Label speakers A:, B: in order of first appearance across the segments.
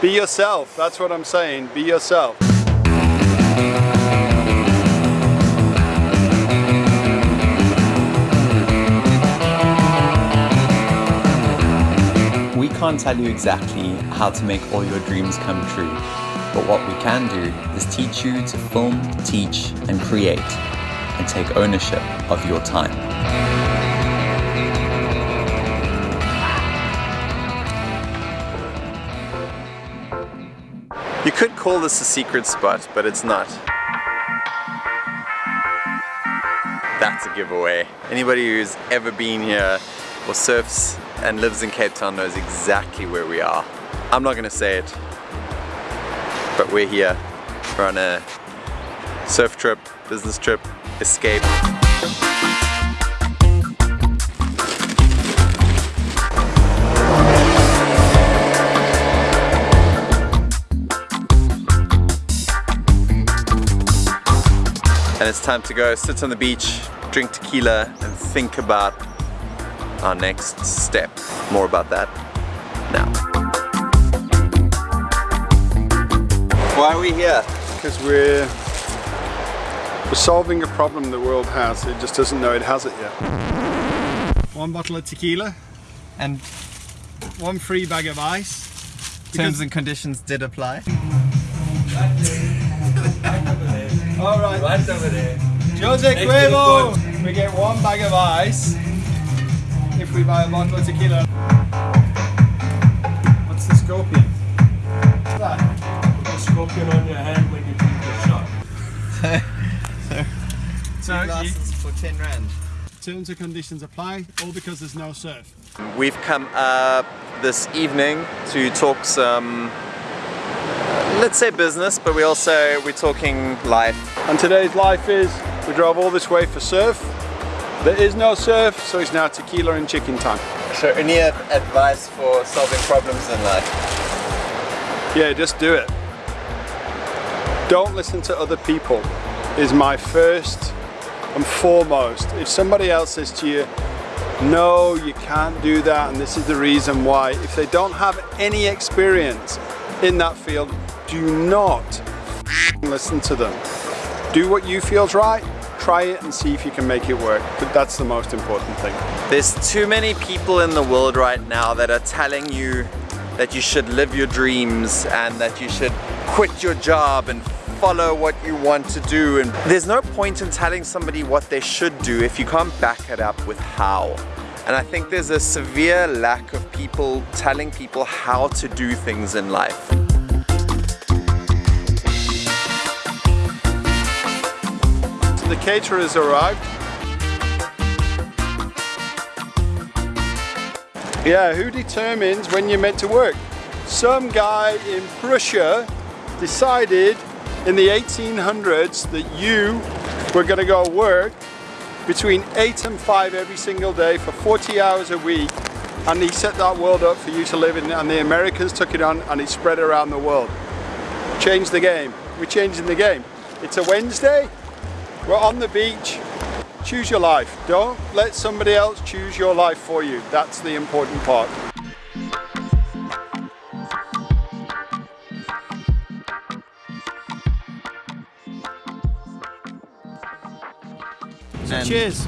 A: Be yourself, that's what I'm saying, be yourself.
B: We can't tell you exactly how to make all your dreams come true, but what we can do is teach you to film, teach, and create, and take ownership of your time.
C: You could call this a secret spot, but it's not. That's a giveaway. Anybody who's ever been here or surfs and lives in Cape Town knows exactly where we are. I'm not gonna say it, but we're here. We're on a surf trip, business trip, escape. And it's time to go sit on the beach, drink tequila and think about our next step. More about that now. Why are we here?
A: Because we're, we're solving a problem the world has, it just doesn't know it has it yet. One bottle of tequila and one free bag of ice.
C: Terms and conditions did apply.
A: All right.
D: Right over there.
A: Jose
D: Next to the
A: Cuervo! We get one bag of ice if we buy a bottle of tequila. What's the scorpion? What's that?
D: Put a scorpion on your hand when you drink the shot.
A: So, you,
C: for 10 rand.
A: terms and conditions apply, all because there's no surf.
C: We've come up this evening to talk some, let's say business, but we also, we're talking life.
A: And today's life is, we drove all this way for surf. There is no surf, so it's now tequila and chicken time.
C: So any advice for solving problems in life?
A: Yeah, just do it. Don't listen to other people is my first and foremost. If somebody else says to you, no, you can't do that, and this is the reason why, if they don't have any experience in that field, do not listen to them. Do what you feel's right, try it and see if you can make it work. But that's the most important thing.
C: There's too many people in the world right now that are telling you that you should live your dreams and that you should quit your job and follow what you want to do and there's no point in telling somebody what they should do if you can't back it up with how and I think there's a severe lack of people telling people how to do things in life.
A: The caterers arrived. Yeah, who determines when you're meant to work? Some guy in Prussia decided in the 1800s that you were going to go work between 8 and 5 every single day for 40 hours a week and he set that world up for you to live in and the Americans took it on and it spread around the world. Changed the game. We're changing the game. It's a Wednesday. We're on the beach. Choose your life. Don't let somebody else choose your life for you. That's the important part. So cheers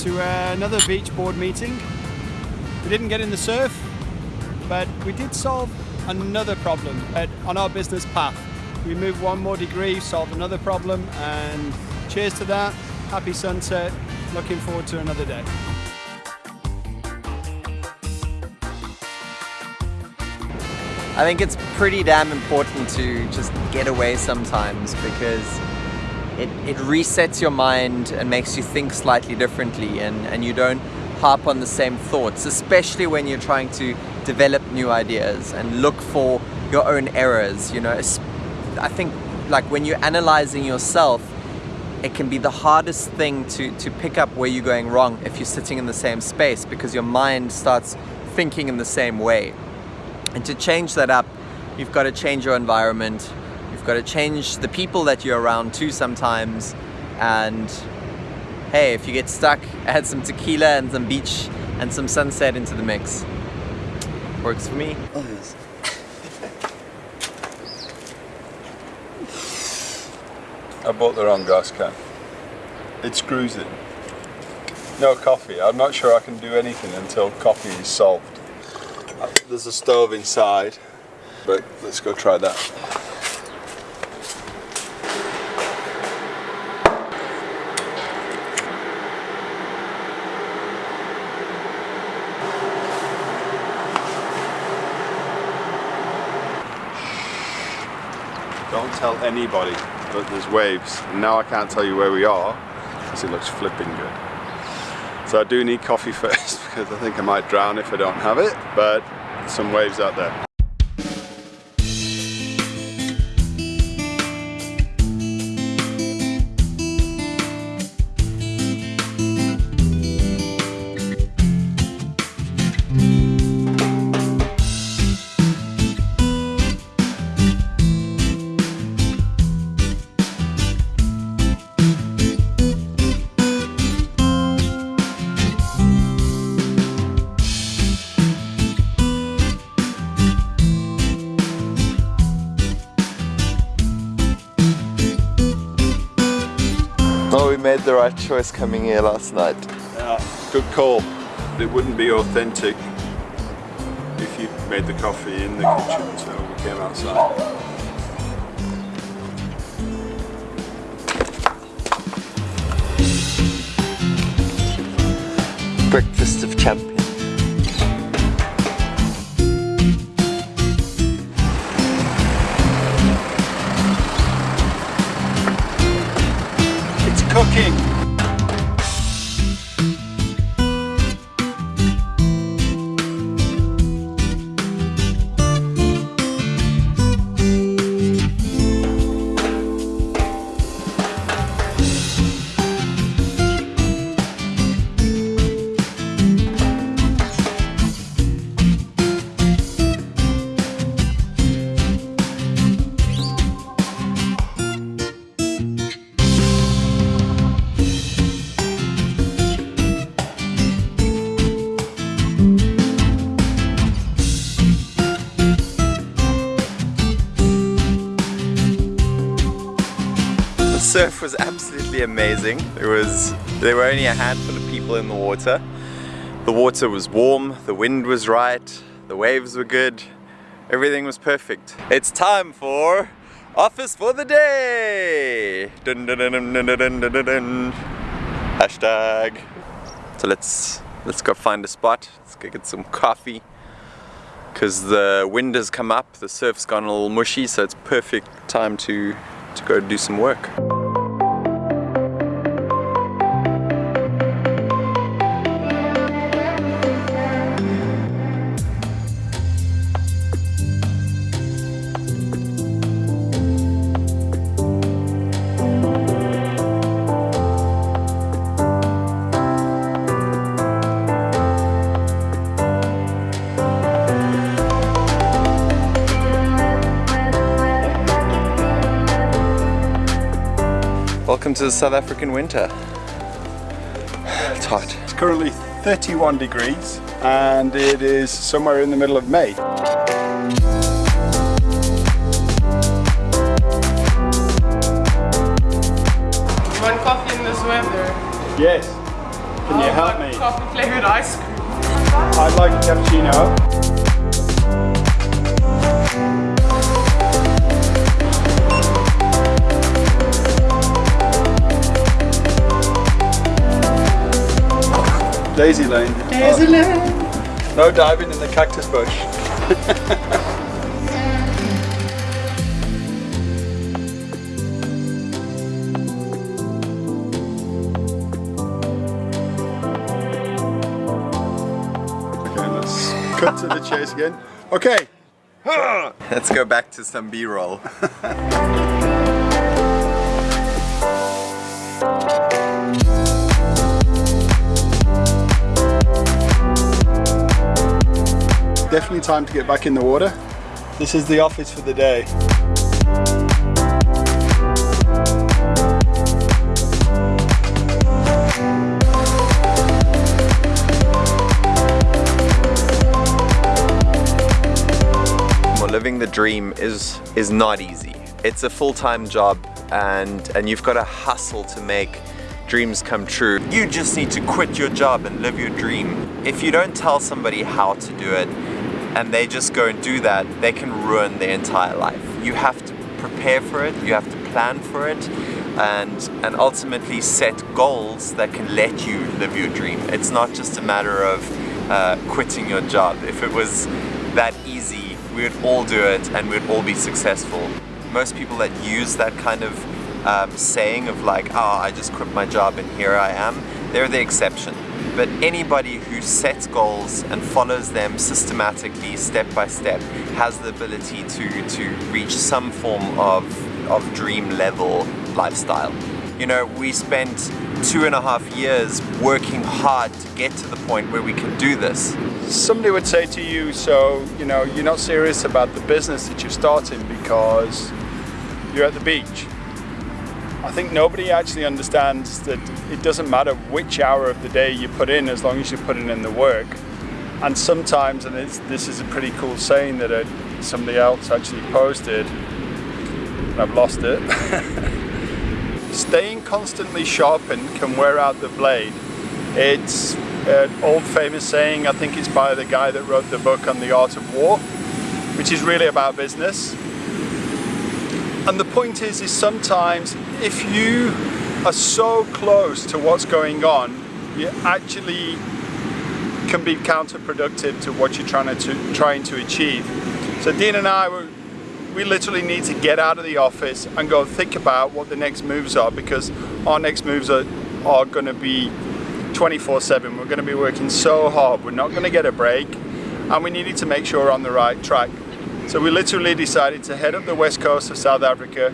A: to uh, another beach board meeting. We didn't get in the surf, but we did solve another problem on our business path. We moved one more degree, solved another problem, and cheers to that. Happy sunset. Looking forward to another day.
C: I think it's pretty damn important to just get away sometimes because it, it resets your mind and makes you think slightly differently and, and you don't harp on the same thoughts, especially when you're trying to develop new ideas and look for your own errors. You know, I think like when you're analyzing yourself, it can be the hardest thing to, to pick up where you're going wrong if you're sitting in the same space because your mind starts thinking in the same way. And to change that up, you've got to change your environment. You've got to change the people that you're around too sometimes. And hey, if you get stuck, add some tequila and some beach and some sunset into the mix. Works for me.
A: I bought the wrong gas can. It screws in. No coffee. I'm not sure I can do anything until coffee is solved. There's a stove inside, but let's go try that. Don't tell anybody that there's waves. And now I can't tell you where we are because it looks flipping good. So I do need coffee first because I think I might drown if I don't have it, but some waves out there.
C: Made the right choice coming here last night.
A: Yeah, good call. It wouldn't be authentic if you made the coffee in the kitchen, so we came outside.
C: Breakfast of champions. surf was absolutely amazing. There was there were only a handful of people in the water. The water was warm, the wind was right, the waves were good, everything was perfect. It's time for office for the day. Dun, dun, dun, Hashtag. So let's let's go find a spot. Let's go get some coffee. Cause the wind has come up, the surf's gone a little mushy, so it's perfect time to to go do some work. Welcome to the South African winter. It's hot.
A: It's currently 31 degrees and it is somewhere in the middle of May.
E: You want coffee in this weather?
A: Yes. Can you
E: I'll
A: help
E: have
A: me?
E: Coffee flavored ice cream.
A: I'd like a cappuccino. Daisy Lane.
E: Daisy Lane.
A: Oh, no diving in the cactus bush. okay, let's cut to the chase again. Okay.
C: Let's go back to some B-roll.
A: Definitely time to get back in the water. This is the office for the day.
C: Well, living the dream is is not easy. It's a full-time job and, and you've got to hustle to make dreams come true. You just need to quit your job and live your dream. If you don't tell somebody how to do it and they just go and do that, they can ruin their entire life. You have to prepare for it, you have to plan for it, and, and ultimately set goals that can let you live your dream. It's not just a matter of uh, quitting your job. If it was that easy, we would all do it and we'd all be successful. Most people that use that kind of um, saying of like, oh, I just quit my job and here I am, they're the exception. But anybody who sets goals and follows them systematically, step by step, has the ability to, to reach some form of, of dream level lifestyle. You know, we spent two and a half years working hard to get to the point where we can do this.
A: Somebody would say to you, so, you know, you're not serious about the business that you're starting because you're at the beach I think nobody actually understands that it doesn't matter which hour of the day you put in as long as you're putting in the work. And sometimes, and this is a pretty cool saying that uh, somebody else actually posted, and I've lost it. Staying constantly sharpened can wear out the blade. It's an old famous saying, I think it's by the guy that wrote the book on the art of war, which is really about business. And the point is, is sometimes if you are so close to what's going on, you actually can be counterproductive to what you're trying to trying to achieve. So Dean and I, we literally need to get out of the office and go think about what the next moves are because our next moves are, are going to be 24-7. We're going to be working so hard. We're not going to get a break and we needed to make sure we're on the right track. So we literally decided to head up the west coast of South Africa,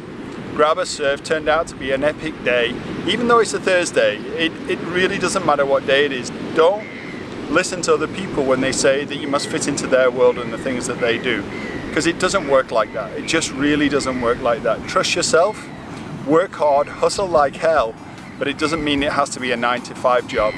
A: grab a surf, turned out to be an epic day. Even though it's a Thursday, it, it really doesn't matter what day it is. Don't listen to other people when they say that you must fit into their world and the things that they do. Because it doesn't work like that. It just really doesn't work like that. Trust yourself, work hard, hustle like hell, but it doesn't mean it has to be a nine to five job.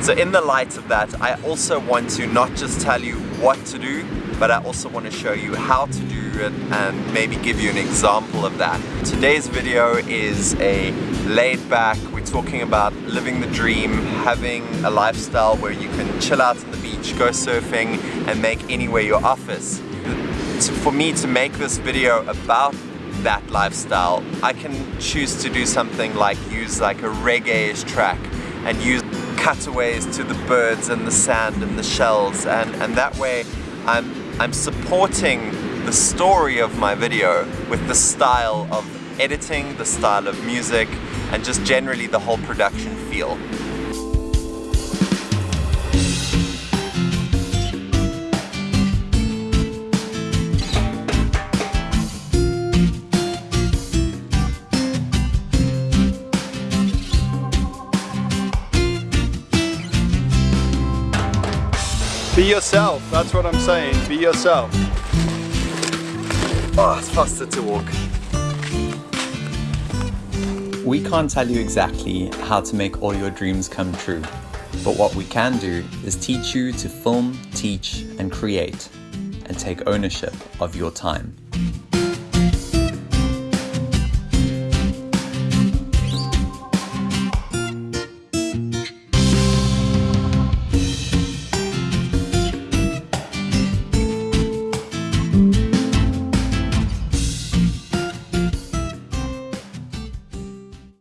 C: So in the light of that, I also want to not just tell you what to do, but I also want to show you how to do it and maybe give you an example of that. Today's video is a laid back, we're talking about living the dream, having a lifestyle where you can chill out on the beach, go surfing and make anywhere your office. For me to make this video about that lifestyle, I can choose to do something like use like a reggae track and use cutaways to the birds and the sand and the shells and, and that way I'm, I'm supporting the story of my video with the style of editing, the style of music, and just generally the whole production feel.
A: Yourself, that's what I'm saying, be yourself.
C: Oh, it's faster to walk.
B: We can't tell you exactly how to make all your dreams come true, but what we can do is teach you to film, teach, and create, and take ownership of your time.